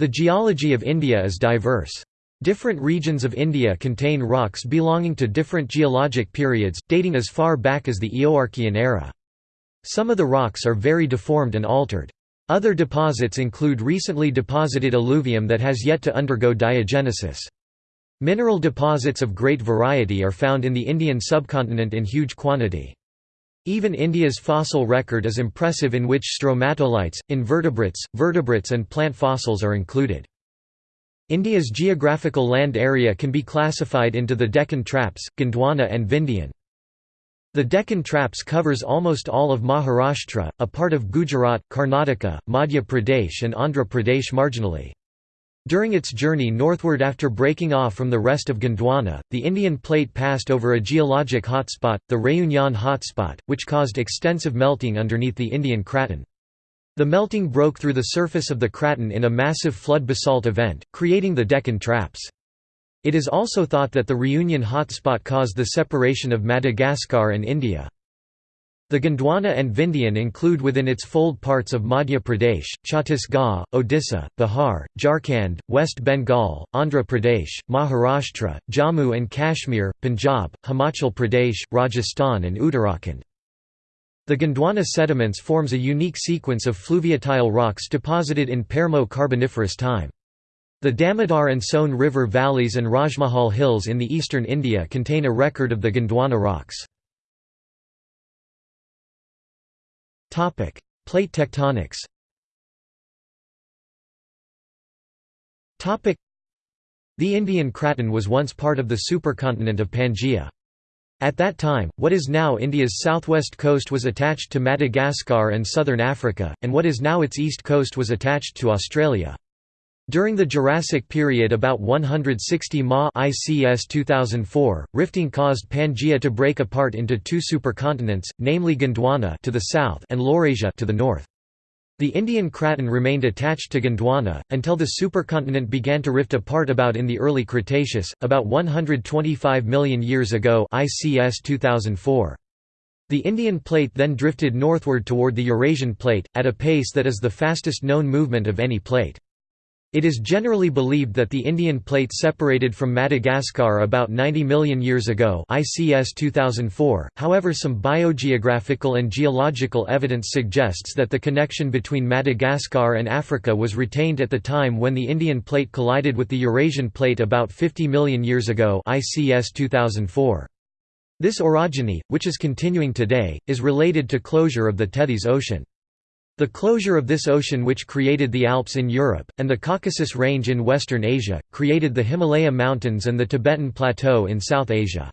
The geology of India is diverse. Different regions of India contain rocks belonging to different geologic periods, dating as far back as the Eoarchean era. Some of the rocks are very deformed and altered. Other deposits include recently deposited alluvium that has yet to undergo diagenesis. Mineral deposits of great variety are found in the Indian subcontinent in huge quantity. Even India's fossil record is impressive in which stromatolites, invertebrates, vertebrates and plant fossils are included. India's geographical land area can be classified into the Deccan Traps, Gondwana and Vindhyan. The Deccan Traps covers almost all of Maharashtra, a part of Gujarat, Karnataka, Madhya Pradesh and Andhra Pradesh marginally. During its journey northward after breaking off from the rest of Gondwana, the Indian plate passed over a geologic hotspot, the Réunion hotspot, which caused extensive melting underneath the Indian Craton. The melting broke through the surface of the craton in a massive flood basalt event, creating the Deccan Traps. It is also thought that the Réunion hotspot caused the separation of Madagascar and India. The Gondwana and Vindhyan include within its fold parts of Madhya Pradesh, Chhattisgarh, Odisha, Bihar, Jharkhand, West Bengal, Andhra Pradesh, Maharashtra, Jammu and Kashmir, Punjab, Himachal Pradesh, Rajasthan and Uttarakhand. The Gondwana sediments forms a unique sequence of fluviatile rocks deposited in Permo-Carboniferous time. The Damodar and Sone River valleys and Rajmahal hills in the eastern India contain a record of the Gondwana rocks. Plate tectonics Topic: The Indian Craton was once part of the supercontinent of Pangaea. At that time, what is now India's southwest coast was attached to Madagascar and southern Africa, and what is now its east coast was attached to Australia. During the Jurassic period about 160 Ma ICS 2004, rifting caused Pangaea to break apart into two supercontinents, namely Gondwana to the south and Laurasia to the north. The Indian Craton remained attached to Gondwana, until the supercontinent began to rift apart about in the early Cretaceous, about 125 million years ago ICS 2004. The Indian plate then drifted northward toward the Eurasian plate, at a pace that is the fastest known movement of any plate. It is generally believed that the Indian plate separated from Madagascar about 90 million years ago ICS 2004, however some biogeographical and geological evidence suggests that the connection between Madagascar and Africa was retained at the time when the Indian plate collided with the Eurasian plate about 50 million years ago ICS 2004. This orogeny, which is continuing today, is related to closure of the Tethys Ocean. The closure of this ocean which created the Alps in Europe, and the Caucasus Range in Western Asia, created the Himalaya Mountains and the Tibetan Plateau in South Asia.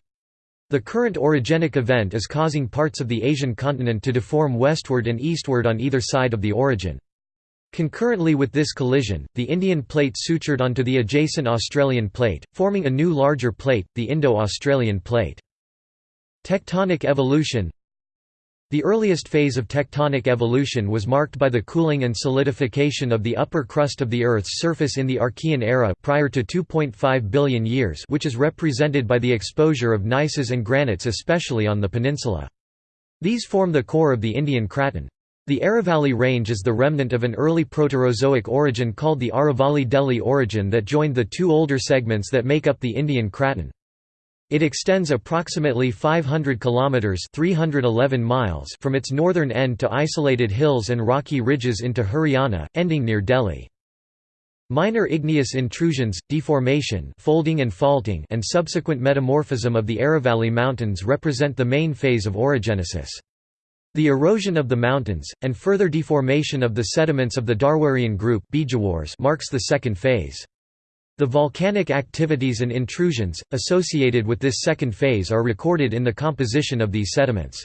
The current orogenic event is causing parts of the Asian continent to deform westward and eastward on either side of the orogen. Concurrently with this collision, the Indian plate sutured onto the adjacent Australian plate, forming a new larger plate, the Indo-Australian plate. Tectonic evolution the earliest phase of tectonic evolution was marked by the cooling and solidification of the upper crust of the Earth's surface in the Archean era prior to 2.5 billion years which is represented by the exposure of gneisses and granites especially on the peninsula. These form the core of the Indian Craton. The Aravalli Range is the remnant of an early Proterozoic orogen called the Aravalli-Delhi orogen that joined the two older segments that make up the Indian Craton. It extends approximately 500 kilometers (311 miles) from its northern end to isolated hills and rocky ridges into Haryana, ending near Delhi. Minor igneous intrusions, deformation folding and, faulting and subsequent metamorphism of the Aravalli Mountains represent the main phase of orogenesis. The erosion of the mountains, and further deformation of the sediments of the Dharwarian group marks the second phase. The volcanic activities and intrusions, associated with this second phase are recorded in the composition of these sediments.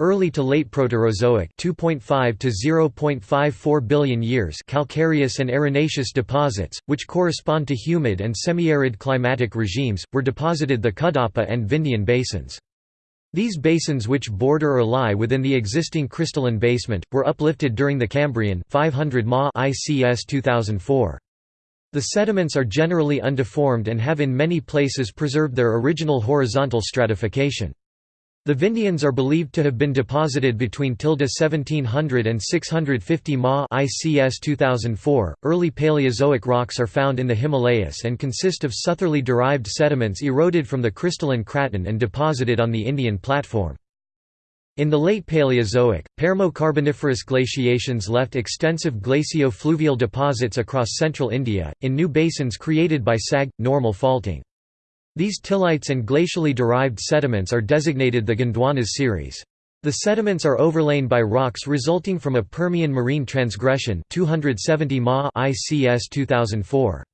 Early to late Proterozoic 2.5 to 0.54 billion years calcareous and arenaceous deposits, which correspond to humid and semi-arid climatic regimes, were deposited the Kadapa and Vindhyan basins. These basins which border or lie within the existing crystalline basement, were uplifted during the Cambrian 500 Ma ICS 2004. The sediments are generally undeformed and have in many places preserved their original horizontal stratification. The Vindhyans are believed to have been deposited between tilde 1700 and 650 Ma ICS 2004. Early Paleozoic rocks are found in the Himalayas and consist of southerly derived sediments eroded from the crystalline craton and deposited on the Indian platform. In the late Paleozoic, Permo-Carboniferous glaciations left extensive glacio-fluvial deposits across central India, in new basins created by sag, normal faulting. These tillites and glacially derived sediments are designated the Gondwanas series. The sediments are overlain by rocks resulting from a Permian marine transgression 270 Ma ICS 2004.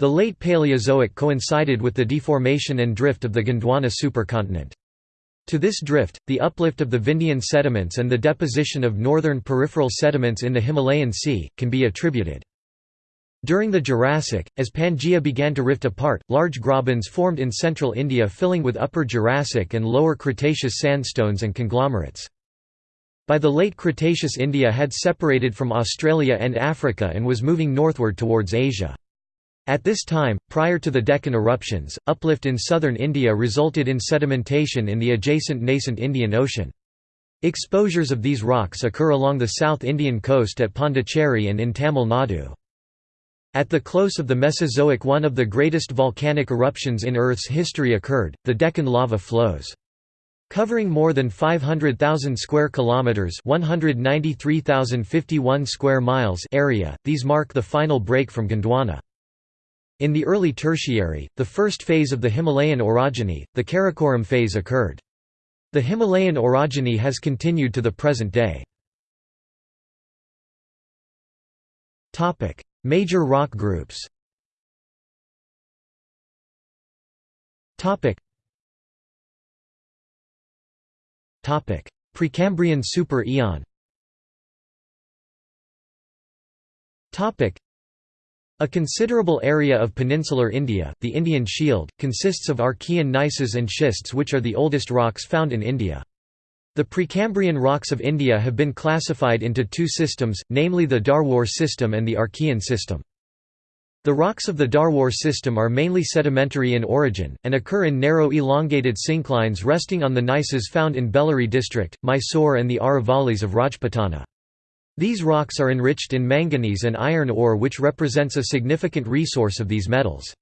The late Paleozoic coincided with the deformation and drift of the Gondwana supercontinent. To this drift, the uplift of the Vindhyan sediments and the deposition of northern peripheral sediments in the Himalayan Sea, can be attributed. During the Jurassic, as Pangaea began to rift apart, large grabens formed in central India filling with Upper Jurassic and Lower Cretaceous sandstones and conglomerates. By the late Cretaceous India had separated from Australia and Africa and was moving northward towards Asia. At this time, prior to the Deccan eruptions, uplift in southern India resulted in sedimentation in the adjacent nascent Indian Ocean. Exposures of these rocks occur along the South Indian coast at Pondicherry and in Tamil Nadu. At the close of the Mesozoic one of the greatest volcanic eruptions in Earth's history occurred, the Deccan lava flows. Covering more than 500,000 square kilometers, 193,051 square miles area, these mark the final break from Gondwana. In the early Tertiary, the first phase of the Himalayan orogeny, the Karakoram phase occurred. The Himalayan orogeny has continued to the present day. Major rock groups Precambrian super eon a considerable area of peninsular India, the Indian Shield, consists of Archean gneisses and schists which are the oldest rocks found in India. The Precambrian rocks of India have been classified into two systems, namely the Dharwar system and the Archean system. The rocks of the Dharwar system are mainly sedimentary in origin, and occur in narrow elongated synclines resting on the gneisses found in Bellary district, Mysore and the Aravallis of Rajputana. These rocks are enriched in manganese and iron ore which represents a significant resource of these metals.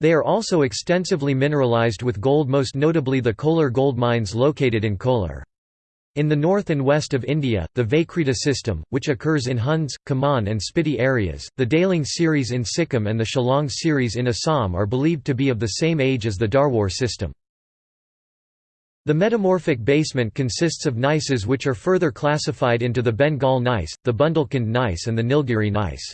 They are also extensively mineralized with gold most notably the Kolar gold mines located in Kolar. In the north and west of India, the Vaikrita system, which occurs in Huns, Kumaon and Spiti areas, the Daling series in Sikkim and the Shillong series in Assam are believed to be of the same age as the Dharwar system. The metamorphic basement consists of gneisses which are further classified into the Bengal gneiss, the Bundelkhand gneiss and the Nilgiri gneiss.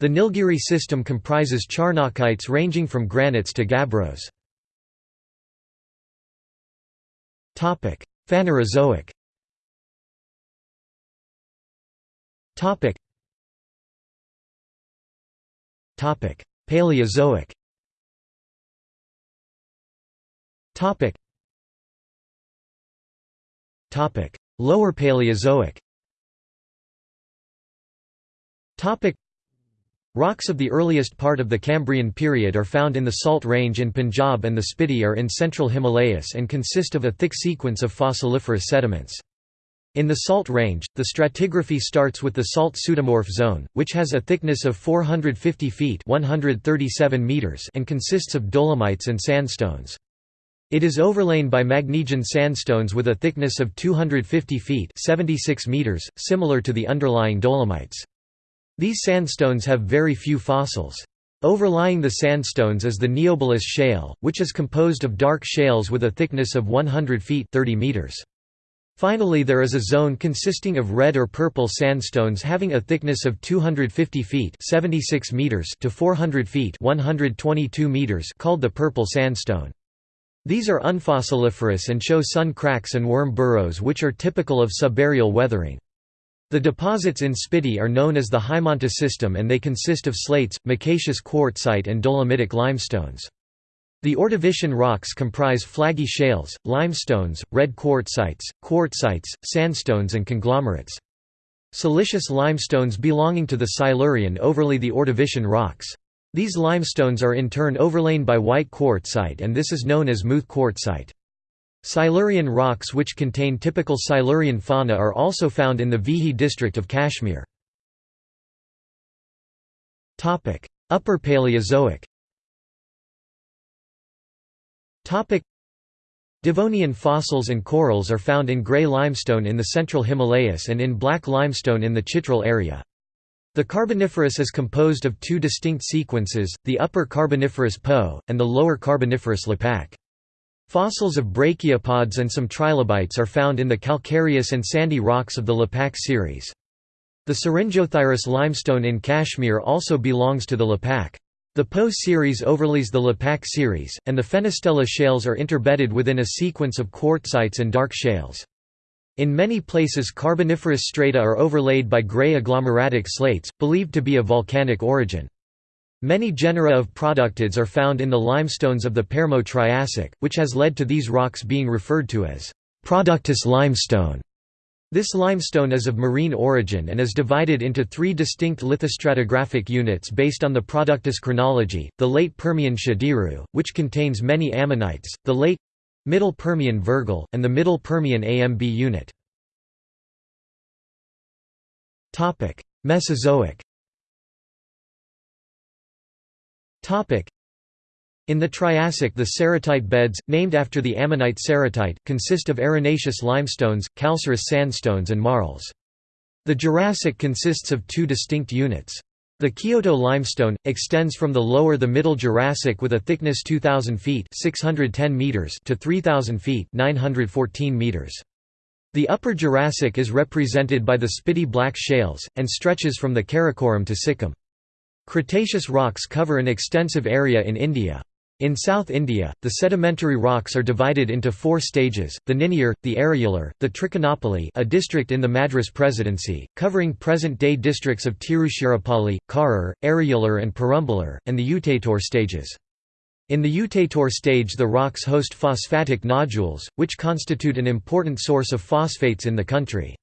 The Nilgiri system comprises charnockites ranging from granites to gabbros. Phanerozoic Paleozoic. Lower Paleozoic. Rocks of the earliest part of the Cambrian period are found in the Salt Range in Punjab and the Spiti are in central Himalayas and consist of a thick sequence of fossiliferous sediments. In the Salt Range, the stratigraphy starts with the Salt Pseudomorph Zone, which has a thickness of 450 feet 137 meters and consists of dolomites and sandstones. It is overlain by Magnesian sandstones with a thickness of 250 feet 76 meters, similar to the underlying dolomites. These sandstones have very few fossils. Overlying the sandstones is the Neobolus shale, which is composed of dark shales with a thickness of 100 feet 30 meters. Finally there is a zone consisting of red or purple sandstones having a thickness of 250 feet 76 meters to 400 feet 122 meters called the purple sandstone. These are unfossiliferous and show sun cracks and worm burrows which are typical of subaerial weathering. The deposits in Spiti are known as the Haimanta system and they consist of slates, micaceous quartzite and dolomitic limestones. The Ordovician rocks comprise flaggy shales, limestones, red quartzites, quartzites, sandstones and conglomerates. Silicious limestones belonging to the Silurian overlay the Ordovician rocks. These limestones are in turn overlain by white quartzite and this is known as Muth quartzite. Silurian rocks which contain typical Silurian fauna are also found in the Vihi district of Kashmir. Upper Paleozoic Devonian fossils and corals are found in grey limestone in the central Himalayas and in black limestone in the Chitral area. The Carboniferous is composed of two distinct sequences, the Upper Carboniferous Po, and the Lower Carboniferous Lipak. Fossils of brachiopods and some trilobites are found in the calcareous and sandy rocks of the Lipak series. The Syringothyris limestone in Kashmir also belongs to the Lipak. The Po series overlays the Lipak series, and the Fenestella shales are interbedded within a sequence of quartzites and dark shales. In many places Carboniferous strata are overlaid by grey agglomeratic slates, believed to be of volcanic origin. Many genera of productids are found in the limestones of the Permo-Triassic, which has led to these rocks being referred to as Productus limestone. This limestone is of marine origin and is divided into three distinct lithostratigraphic units based on the Productus chronology, the late Permian Shadiru, which contains many ammonites, the late Middle Permian Virgil, and the Middle Permian AMB unit. Mesozoic in the Triassic the ceratite beds, named after the ammonite ceratite, consist of arenaceous limestones, calcareous sandstones and marls. The Jurassic consists of two distinct units. The Kioto limestone, extends from the lower the Middle Jurassic with a thickness 2,000 feet 610 meters to 3,000 feet 914 meters. The Upper Jurassic is represented by the Spiti black shales, and stretches from the Karakoram to Sikkim. Cretaceous rocks cover an extensive area in India. In South India, the sedimentary rocks are divided into four stages, the Niniyur, the Ariyalur, the Trichinopoly a district in the Madras Presidency, covering present-day districts of Tiruchirappalli, Karur, Ariyalur and Perambalur, and the Utatur stages. In the Utatur stage the rocks host phosphatic nodules, which constitute an important source of phosphates in the country.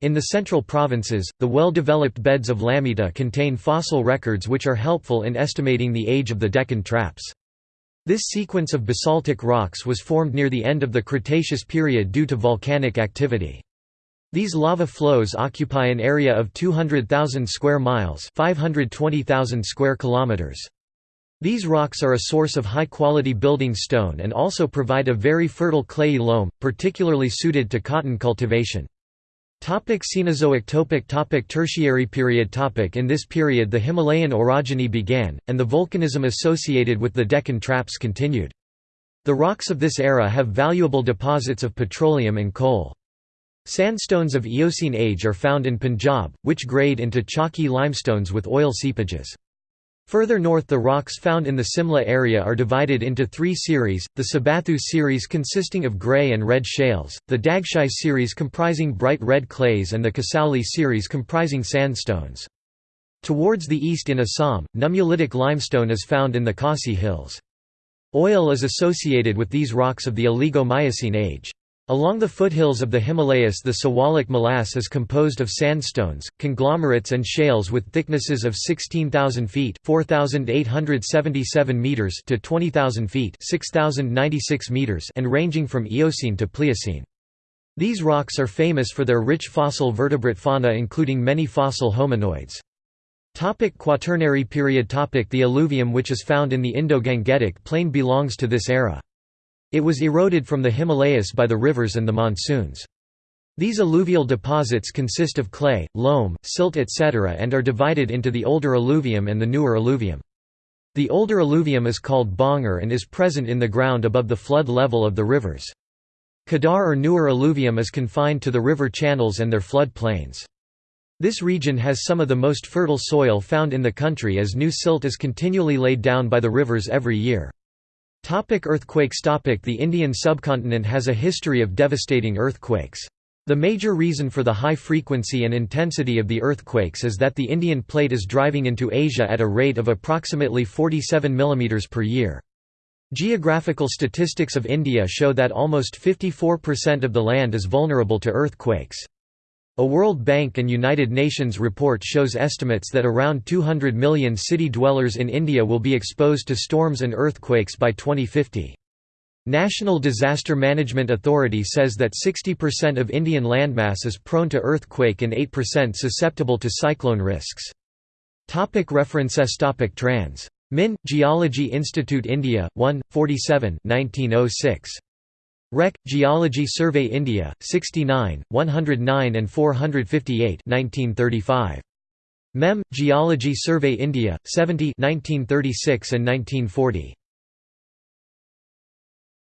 In the central provinces, the well-developed beds of Lameta contain fossil records which are helpful in estimating the age of the Deccan traps. This sequence of basaltic rocks was formed near the end of the Cretaceous period due to volcanic activity. These lava flows occupy an area of 200,000 square miles, 520,000 square kilometers. These rocks are a source of high-quality building stone and also provide a very fertile clayey loam, particularly suited to cotton cultivation. Topic Cenozoic topic topic Tertiary period topic In this period the Himalayan orogeny began, and the volcanism associated with the Deccan Traps continued. The rocks of this era have valuable deposits of petroleum and coal. Sandstones of Eocene age are found in Punjab, which grade into chalky limestones with oil seepages. Further north the rocks found in the Simla area are divided into three series, the Sabathu series consisting of grey and red shales, the Dagshai series comprising bright red clays and the Kasauli series comprising sandstones. Towards the east in Assam, nummulitic limestone is found in the Khasi hills. Oil is associated with these rocks of the Oligocene age. Along the foothills of the Himalayas the Siwalik molasse is composed of sandstones, conglomerates and shales with thicknesses of 16,000 feet meters to 20,000 feet meters and ranging from Eocene to Pliocene. These rocks are famous for their rich fossil vertebrate fauna including many fossil hominoids. Topic Quaternary period topic The alluvium which is found in the Indo-Gangetic plain belongs to this era. It was eroded from the Himalayas by the rivers and the monsoons. These alluvial deposits consist of clay, loam, silt etc. and are divided into the older alluvium and the newer alluvium. The older alluvium is called bhangar and is present in the ground above the flood level of the rivers. Khadar or newer alluvium is confined to the river channels and their flood plains. This region has some of the most fertile soil found in the country as new silt is continually laid down by the rivers every year. Topic earthquakes topic The Indian subcontinent has a history of devastating earthquakes. The major reason for the high frequency and intensity of the earthquakes is that the Indian plate is driving into Asia at a rate of approximately 47 mm per year. Geographical statistics of India show that almost 54% of the land is vulnerable to earthquakes. A World Bank and United Nations report shows estimates that around 200 million city dwellers in India will be exposed to storms and earthquakes by 2050. National Disaster Management Authority says that 60% of Indian landmass is prone to earthquake and 8% susceptible to cyclone risks. Topic references topic Trans. Min. Geology Institute India, 1, 47 1906. Rec. Geology Survey India, 69, 109 and 458 1935. Mem. Geology Survey India, 70 1936 and 1940.